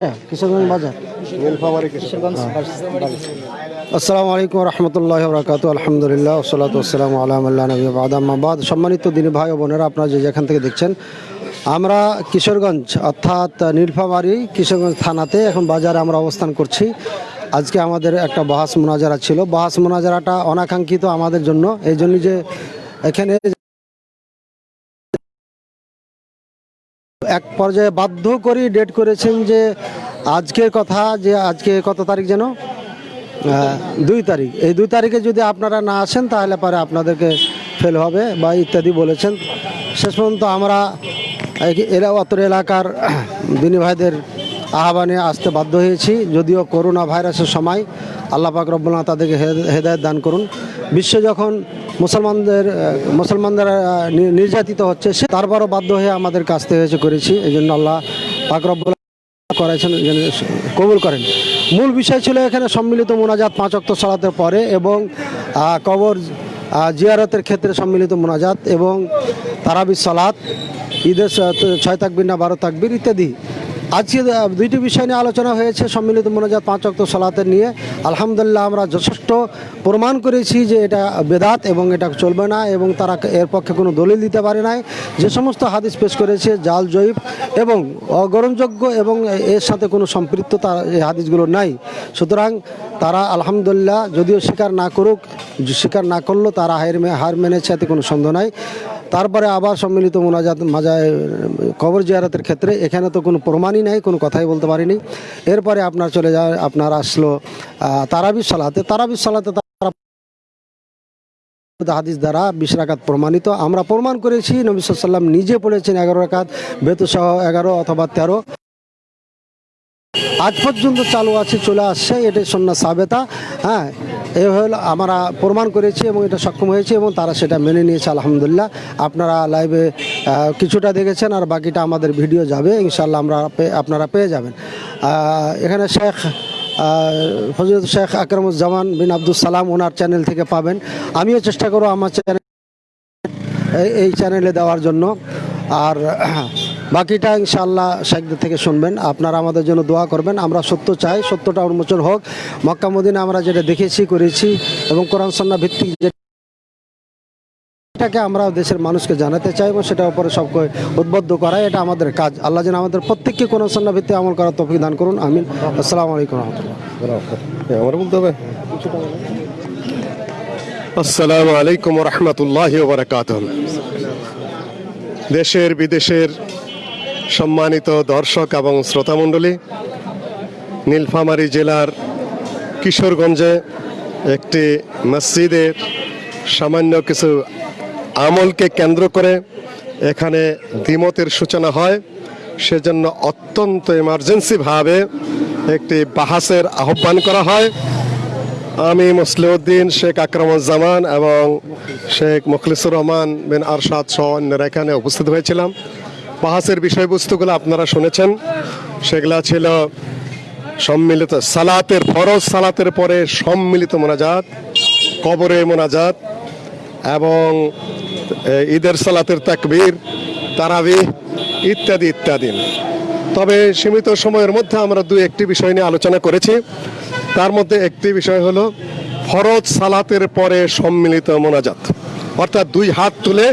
হ্যাঁ, কিশোরগঞ্জ বাজার। আসসালামু আলাইকুম রহমতুল্লাহ বরকাত আলহামদুলিল্লাহ ওসলাত আসসালাম আল্লাহ নবী আদামাবাদ সম্মানিত দিনী ভাই ও বোনেরা আপনারা যে যেখান থেকে দেখছেন আমরা কিশোরগঞ্জ অর্থাৎ নীলফামারী কিশোরগঞ্জ থানাতে এখন বাজারে আমরা অবস্থান করছি। আজকে আমাদের একটা বাহাস মোনাজারা ছিল। বাহাস মোনাজারাটা অনাকাঙ্ক্ষিত আমাদের জন্য। এই জন্য যে এখানে এক পর্যায়ে বাধ্য করি ডেট করেছেন যে আজকের কথা, যে আজকে কত তারিখ যেন? দুই তারিখ। এই দুই তারিখে যদি আপনারা না আসেন, তাহলে পরে আপনাদেরকে ফেল হবে বা ইত্যাদি বলেছেন। শেষ পর্যন্ত আমরা এরা অত এলাকার দিনী ভাইদের আহ্বানে আসতে বাধ্য হয়েছি। যদিও করোনা ভাইরাসের সময় আল্লাহ পাক রব্বুল্লাহ তাদেরকে হেদ- হেদায়েত দান করুন। বিশ্বে যখন মুসলমানদের নি- নির্যাতিত হচ্ছে, সে তারপরও বাধ্য হয়ে আমাদের কাছতে হয়েছে করেছি। এই জন্য আল্লাহ পাক রব্বুল্লাহ করেছেন কবুল করেন। মূল বিষয় ছিল এখানে সম্মিলিত মোনাজাত পাঁচ অক্ত সালাতের পরে এবং কবর জিয়ারতের ক্ষেত্রে সম্মিলিত মোনাজাত এবং তারাবি সালাত, ঈদের ছয় তাকবির না বারো তাকবির ইত্যাদি। আজকে দুইটি বিষয় নিয়ে আলোচনা হয়েছে সম্মিলিত মোনাজাত পাঁচ অক্ত সালাতের নিয়ে। আলহামদুলিল্লাহ, আমরা যথেষ্ট প্রমাণ করেছি যে এটা বেদাত এবং এটা চলবে না এবং তারা এর পক্ষে কোনো দলিল দিতে পারে নাই। যে সমস্ত হাদিস পেশ করেছে, জাল জয়ীব এবং অগ্রহণযোগ্য এবং এর সাথে কোনো সম্পৃক্ততা এই হাদিসগুলো নাই। সুতরাং তারা আলহামদুলিল্লাহ, যদিও স্বীকার না করুক, স্বীকার না করলেও তারা হার মেনেছে, এতে কোনো সন্দেহ নাই। তারপরে আবার সম্মিলিত মোনাজাত মাজায়, কবর জিয়ারতের ক্ষেত্রে, এখানে তো কোনো প্রমাণই নাই, কোনো কথাই বলতে পারিনি। এরপরে আপনার চলে যায়, আপনার আসলো তারাবির তারাবি সালাতে। তারাবি সালাতে তারা হাদিস দ্বারা বিশ রাকাত প্রমাণিত। আমরা প্রমাণ করেছি, নবী সাল্লাম নিজে পড়েছেন এগারো রাকাত, বেতুসহ এগারো অথবা তেরো। আজ পর্যন্ত চালু আছে, চলে আসছে, এটাই সন্না সাবেতা। হ্যাঁ এ হল আমরা প্রমাণ করেছি এবং এটা সক্ষম হয়েছে এবং তারা সেটা মেনে নিয়েছে, আলহামদুলিল্লাহ। আপনারা লাইভে কিছুটা দেখেছেন আর বাকিটা আমাদের ভিডিও যাবে ইনশাল্লাহ আমরা আপনারা পেয়ে যাবেন। এখানে শেখ ফজলত শেখ আকরামুজ্জামান বিন আব্দুল সালাম ওনার চ্যানেল থেকে পাবেন। আমিও চেষ্টা করব আমার চ্যানেল এই চ্যানেলে দেওয়ার জন্য। আর বাকিটা ইনশাল্লাহ শেখদের থেকে শুনবেন। আপনারা আমাদের জন্য দোয়া করবেন। আমরা সত্য চাই, সত্যটা উন্মোচন হোক। মক্কা মদিনা আমরা যেটা দেখেছি, করেছি এবং কোরআন সন্না ভিত্তিক এটাকে আমরা দেশের মানুষকে জানাতে চাই এবং সেটার উপরে সবকে উদ্বুদ্ধ করা এটা আমাদের কাজ। আল্লাহ যেন আমাদের প্রত্যেককে কোরআন সন্না ভিত্তি আমল করার তফিক দান করুন। আমিন। আসসালামু আলাইকুম রহমতুল্লাহ। আসসালামু আলাইকুম রহমতুল্লাহ দেশের, বিদেশের সম্মানিত দর্শক এবং শ্রোতামণ্ডলী, নীলফামারী জেলার কিশোরগঞ্জে একটি মসজিদের সামান্য কিছু আমলকে কেন্দ্র করে এখানে দ্বিমতের সূচনা হয়। সেজন্য অত্যন্ত এমার্জেন্সিভাবে একটি বাহাসের আহ্বান করা হয়। আমি মুসলিউদ্দিন, শেখ আকরামুজ্জামান এবং শেখ মুখলিসুর রহমান বিন আরশাদ সহ অন্যরা এখানে উপস্থিত হয়েছিলাম। বাহাসের বিষয়বস্তুগুলো আপনারা শুনেছেন। সেগুলা ছিল সম্মিলিত সালাতের ফরজ, সালাতের পরে সম্মিলিত মোনাজাত, কবরে মোনাজাত এবং ঈদের সালাতের তাকবীর তারাবি ইত্যাদি ইত্যাদি। তবে সীমিত সময়ের মধ্যে আমরা দু একটি বিষয় নিয়ে আলোচনা করেছি। তার মধ্যে একটি বিষয় হলো ফরজ সালাতের পরে সম্মিলিত মোনাজাত। অর্থাৎ দুই হাত তুলে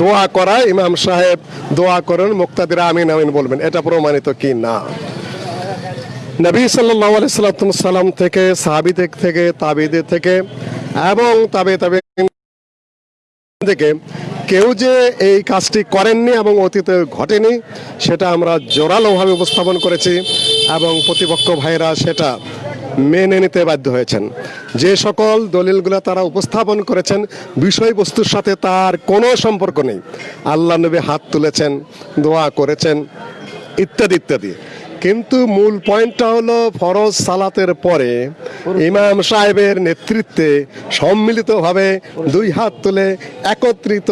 দোয়া করা, ইমাম সাহেব দোয়া করেন, মুক্তাদিরা আমিন আমিন বলবেন। এটা প্রমাণিত কি না? নবী সাল্লাহ সাল্লাম থেকে, সাহাবিদের থেকে, তাবিদের থেকে এবং তাবে তাবে থেকে কেউ যে এই কাজটি করেননি এবং অতীতে ঘটেনি, সেটা আমরা জোরালোভাবে উপস্থাপন করেছি এবং প্রতিপক্ষ ভাইরা সেটা মেনে নিতে বাধ্য হয়েছেন। যে সকল দলিলগুলো তারা উপস্থাপন করেছেন, বিষয়বস্তুর সাথে তার কোনো সম্পর্ক নেই। আল্লাহ নবী হাত তুলেছেন, দোয়া করেছেন, ইত্যাদি ইত্যাদি। কিন্তু মূল পয়েন্টটা হলো ফরজ সালাতের পরে ইমাম সাহেবের নেতৃত্বে সম্মিলিতভাবে দুই হাত তুলে একত্রিত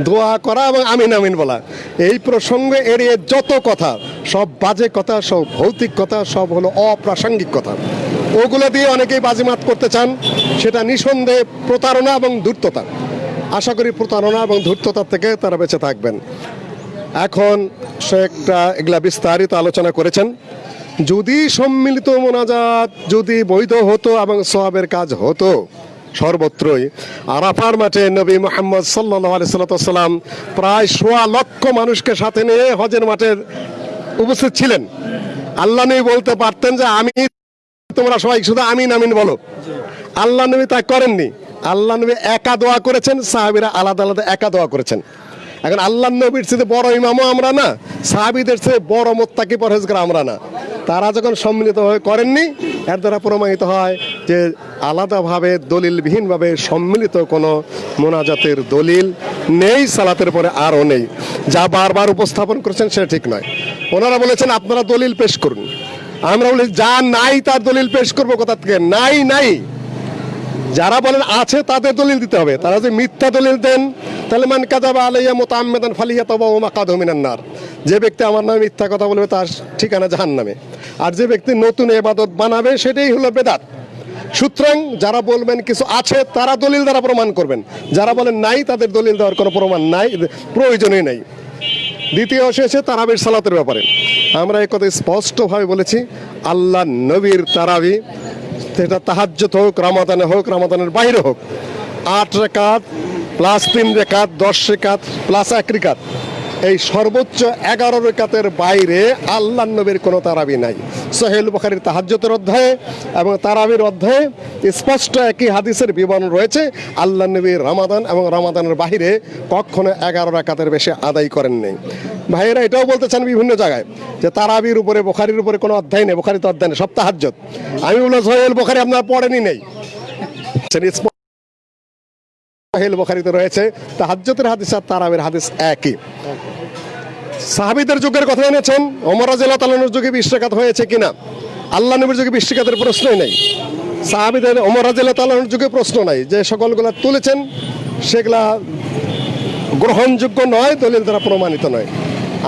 দোয়া করা এবং আমিন আমিন বলা। এই প্রসঙ্গে এড়িয়ে যত কথা, সব বাজে কথা, সব ভৌতিক কথা, সব হলো অপ্রাসঙ্গিক কথা। ওগুলো দিয়ে অনেকেই বাজিমাত করতে চান। সেটা নিঃসন্দেহে প্রতারণা এবং ধূর্ততা। আশা করি প্রতারণা এবং ধূর্ততার থেকে তারা বেঁচে থাকবেন। এখন একটা এগুলা বিস্তারিত আলোচনা করেছেন। যদি সম্মিলিত মোনাজাত যদি বৈধ হতো এবং সওয়াবের কাজ হতো, সর্বত্রই আরাফার মাঠে নবী মোহাম্মদ সাল্লাহ সাল্লাম প্রায় সোয়া লক্ষ মানুষকে সাথে নিয়ে হজের মাঠের উপস্থিত ছিলেন। আল্লাহ নবী বলতে পারতেন যে আমি তোমরা সবাই শুধু আমিন আমিন বলো। আল্লাহ নবী তা করেননি। আল্লাহ নবী একা দোয়া করেছেন, সাহাবিরা আলাদা আলাদা একা দোয়া করেছেন। এখন আল্লাহ নবীর চেয়ে বড় ইমামও আমরা না, সাহাবিদের চেয়ে বড় মোত্তাকি পরহেজগার আমরা না। তারা যখন সম্মিলিত হয়ে করেননি, এর দ্বারা প্রমাণিত হয় যে আলাদাভাবে, দলিলবিহীনভাবে সম্মিলিত কোনো মোনাজাতের দলিল নেই, সালাতের পরে আরও নেই। যা বারবার উপস্থাপন করেছেন সেটা ঠিক নয়। ওনারা বলেছেন, আপনারা দলিল পেশ করুন। আমরা বলি, যা নাই তার দলিল পেশ করব কোথা থেকে? নাই নাই। যারা বলেন আছে তাদের দলিল দিতে হবে। তারা যদি মিথ্যা দলিল দেন, তাহলে মান কাজাবা আলাইয়া মোতাম্মেদান ফালিয়া তবা ও মাকাদ নার। যে ব্যক্তি আমার নামে মিথ্যা কথা বলবে, তার ঠিকানা জাহান নামে আর যে ব্যক্তি নতুন এবাদত বানাবে, সেটাই হলো বেদাত। সুতরাং যারা বলবেন কিছু আছে, তারা দলিল দ্বারা প্রমাণ করবেন। যারা বলেন নাই, তাদের দলিল দেওয়ার কোনো প্রমাণ নাই, প্রয়োজনই নাই। দ্বিতীয় অংশ হচ্ছে তারাবির সালাতের ব্যাপারে। আমরা এই কথা স্পষ্টভাবে বলেছি, আল্লাহ নবীর তারাবি, সেটা তাহাজ্জত হোক, রামাদানে হোক, রামাদানের বাইরে হোক, আট রেখাত প্লাস তিন রেখাত, দশ রেখাত প্লাস এক রেখাত এই সর্বোচ্চ এগারো রেখাতের বাইরে আল্লাহ নবীর কোনো তারাবি নাই। সোহেল বখারির তাহাজ্জতের অধ্যায়ে এবং তারাবির অধ্যায়ে স্পষ্ট একই হাদিসের বিবরণ রয়েছে, আল্লাহ নবীর রামাদান এবং রামাদানের বাহিরে কখনো এগারো রাকাতের বেশি আদায় করেন নেই। ভাইয়েরা, এটাও বলতে চান বিভিন্ন জায়গায় যে তারাবির উপরে, বোখারির উপরে কোনো অধ্যায় নেই বোখারি তো অধ্যায় নেই, সব তাহাজ্জত আমি বললাম সোহেল বোখারি আপনার পড়েনি নেই। সোহেল বোখারিতে রয়েছে। তাহাজ্জতের হাদিস আর তারাবির হাদিস একই। সাহাবিদের যুগের কথা এনেছেন। অমর রাজিয়াল্লাহ তালানোর যুগে বৃষ্টিকাত হয়েছে কিনা? আল্লাহ নবীর যুগে বৃষ্টিকাতের প্রশ্নই নেই। সাহাবিদের অমর রাজিয়াল্লাহ তালানোর যুগে প্রশ্ন নাই যে সকলগুলা তুলেছেন, সেগুলা গ্রহণযোগ্য নয়, দলিল দ্বারা প্রমাণিত নয়।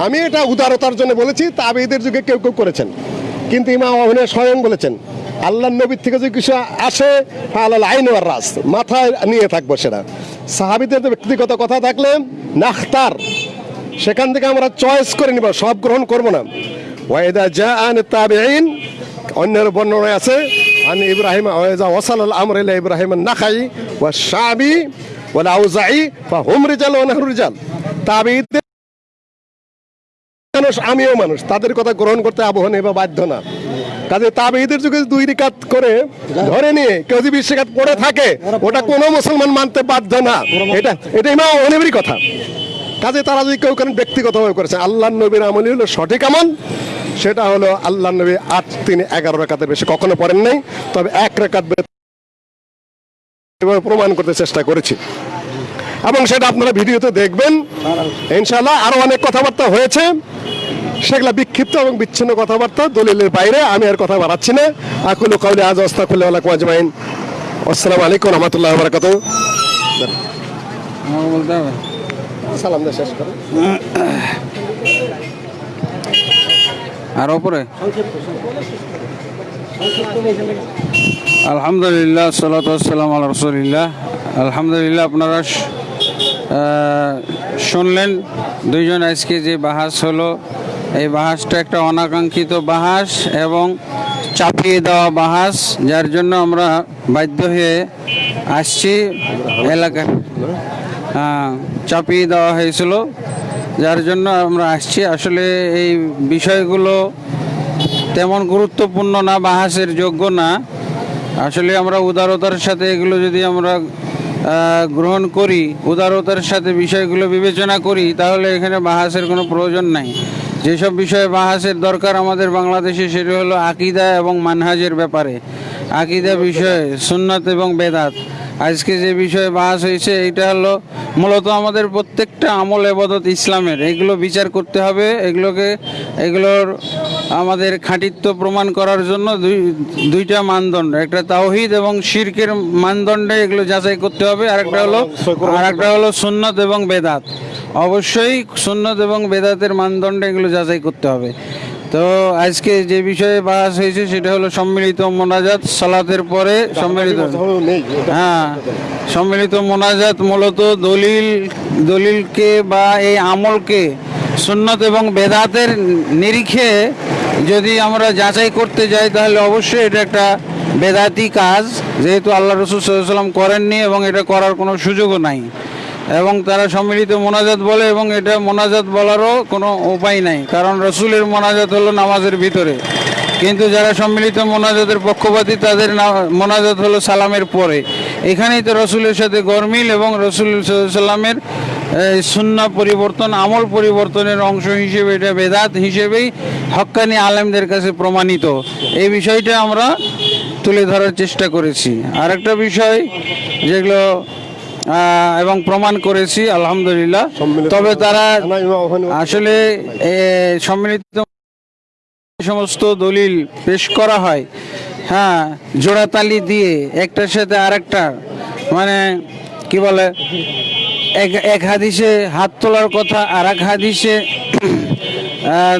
আমি এটা উদারতার জন্য বলেছি তাবিদের যুগে কেউ কেউ করেছেন। কিন্তু ইমাম অভিনয় স্বয়ং বলেছেন আল্লাহ নবীর থেকে যদি কিছু আসে আল্লাহ আইন আর রাস মাথায় নিয়ে থাকব সেটা। সাহাবিদের ব্যক্তিগত কথা থাকলে, নাখতার। সেখান থেকে আমরা চয়েস করে নিব, সব গ্রহণ করব না। ওয়াইদা জা আন তাবিঈন, অন্যের বর্ণনায় আছে, আন ইব্রাহিম ওয়াইদা ওয়াসাল আল আমর ইলা ইব্রাহিম নাখাই, ওয়া শাবি, ওয়াল আউজাই ফা হুম রিজাল ওয়া নাহরু রিজাল। তাবিঈদের মানুষ, আমিও মানুষ। তাদের কথা গ্রহণ করতে আবহ নেই বা বাধ্য না। কাজে তাবেঈদের যুগে দুই রিকাত করে ধরে নিয়ে কেউ যদি বিশ রিকাত পড়ে থাকে, ওটা কোনো মুসলমান মানতে বাধ্য না। এটা এটা ইমাম অনেবেরই কথা। কাজে তারা যদি কেউ কেন ব্যক্তিগতভাবে করেছে আল্লাহ নবীর আমল হলো সঠিক আমল, সেটা হলো আল্লাহ নবী আট, তিনি, এগারো রেখাতের বেশি কখনো পড়েন নাই। তবে এক রেখাত প্রমাণ করতে চেষ্টা করেছি। এবং সেটা আপনারা ভিডিওতে দেখবেন। ইনশাল্লাহ আরও অনেক কথাবার্তা হয়েছে। সেগুলা বিক্ষিপ্ত এবং বিচ্ছিন্ন কথাবার্তা দলিলের বাইরে আমি আর কথা বাড়াচ্ছি না। আকুল কাউলি আজ অস্তাকুল্লাহ আলাইকুম আজমাইন। আসসালামু আলাইকুম রহমতুল্লাহ বারাকাত সালাম দিয়ে শেষ করুন। আর ওপরে? আলহামদুলিল্লাহ সালাতাম আল রসুলিল্লাহ। আলহামদুলিল্লাহ, আপনারা শুনলেন, দুইজন আজকে যে বাহাস হলো, এই বাহাসটা একটা অনাকাঙ্ক্ষিত বাহাস এবং চাপিয়ে দেওয়া বাহাস, যার জন্য আমরা বাধ্য হয়ে আসছি এলাকা চাপিয়ে দেওয়া হয়েছিল, যার জন্য আমরা আসছি। আসলে এই বিষয়গুলো তেমন গুরুত্বপূর্ণ না, বাহাসের যোগ্য না। আসলে আমরা উদারতার সাথে এগুলো যদি আমরা গ্রহণ করি, উদারতার সাথে বিষয়গুলো বিবেচনা করি, তাহলে এখানে বাহাসের কোনো প্রয়োজন নাই। যেসব বিষয়ে বাহাসের দরকার আমাদের বাংলাদেশে, সেটি হলো আকিদা এবং মানহাজের ব্যাপারে। আকিদা বিষয়ে, সুন্নত এবং বেদাত। আজকে যে বিষয়ে বাস হয়েছে এটা হলো মূলত আমাদের প্রত্যেকটা আমল এবাদত ইসলামের। এগুলো বিচার করতে হবে, এগুলোকে, এগুলোর আমাদের খাঁটিত্ব প্রমাণ করার জন্য দুই, দুইটা মানদণ্ড। একটা তাওহিদ এবং শিরকের মানদণ্ডে এগুলো যাচাই করতে হবে আর একটা হলো আর একটা হলো সুন্নত এবং বেদাত। অবশ্যই সুন্নত এবং বেদাতের মানদণ্ডে এগুলো যাচাই করতে হবে। তো আজকে যে বিষয়ে বাস হয়েছে সেটা হলো সম্মিলিত মোনাজাত সালাতের পরে সম্মিলিত হ্যাঁ সম্মিলিত মোনাজাত মূলত দলিল দলিলকে বা এই আমলকে সুন্নত এবং বেদাতের নিরিখে যদি আমরা যাচাই করতে যাই তাহলে অবশ্যই এটা একটা বেদাতি কাজ। যেহেতু আল্লাহ রসুল সাল্লাম করেননি এবং এটা করার কোনো সুযোগও নাই। এবং তারা সম্মিলিত মোনাজাত বলে এবং এটা মোনাজাত বলারও কোনো উপায় নাই, কারণ রসুলের মোনাজাত হলো নামাজের ভিতরে। কিন্তু যারা সম্মিলিত মোনাজাতের পক্ষপাতী, তাদের মোনাজাত হলো সালামের পরে। এখানেই তো রসুলের সাথে গরমিল এবং রসুল সাল্লামের সুন্না পরিবর্তন, আমল পরিবর্তনের অংশ হিসেবে, এটা বেদাত হিসেবেই হক্কানি আলেমদের কাছে প্রমাণিত। এই বিষয়টা আমরা তুলে ধরার চেষ্টা করেছি। আরেকটা বিষয় যেগুলো এবং প্রমাণ করেছি আলহামদুলিল্লাহ। তবে তারা আসলে সম্মিলিত সমস্ত দলিল পেশ করা হয়। হ্যাঁ জোড়াতালি দিয়ে একটার সাথে আরেকটা মানে কি বলে এক এক হাদিসে হাত তোলার কথা আর এক হাদিসে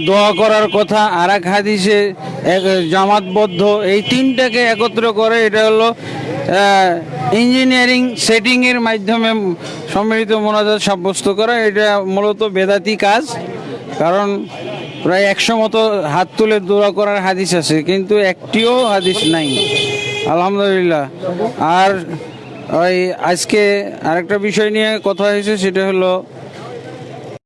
দোয়া করার কথা আর এক হাদিসে এক জামাতবদ্ধ, এই তিনটাকে একত্র করে, এটা হলো ইঞ্জিনিয়ারিং সেটিংয়ের মাধ্যমে সম্মিলিত মোনাজাত সাব্যস্ত করা, এটা মূলত বেদাতি কাজ, কারণ প্রায় একশো মতো হাত তুলে দোয়া করার হাদিস আছে, কিন্তু একটিও হাদিস নাই, আলহামদুলিল্লাহ। আর ওই আজকে আরেকটা বিষয় নিয়ে কথা হয়েছে, সেটা হলো